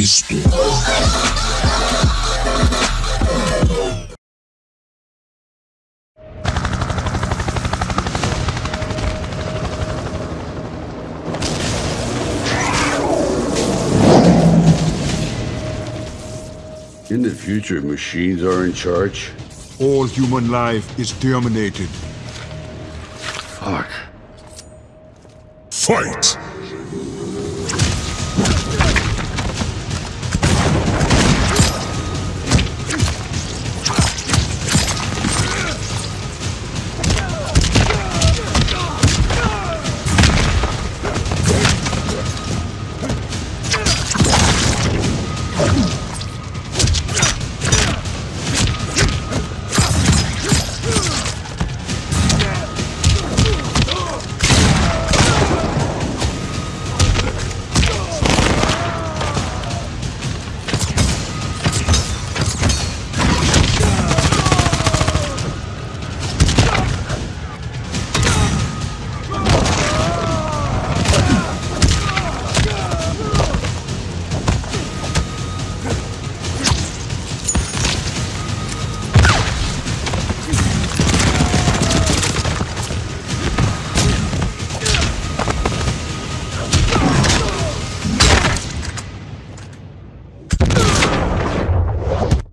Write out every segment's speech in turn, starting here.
Crispy. In the future, machines are in charge? All human life is terminated. Fuck. Fight!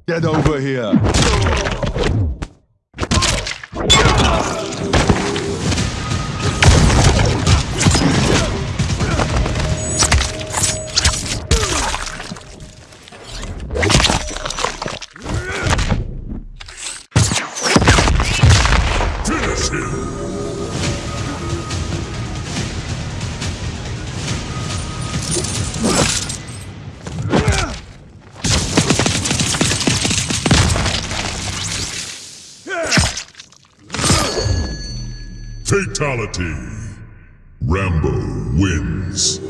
Get over here. Finish him! Fatality. Rambo wins.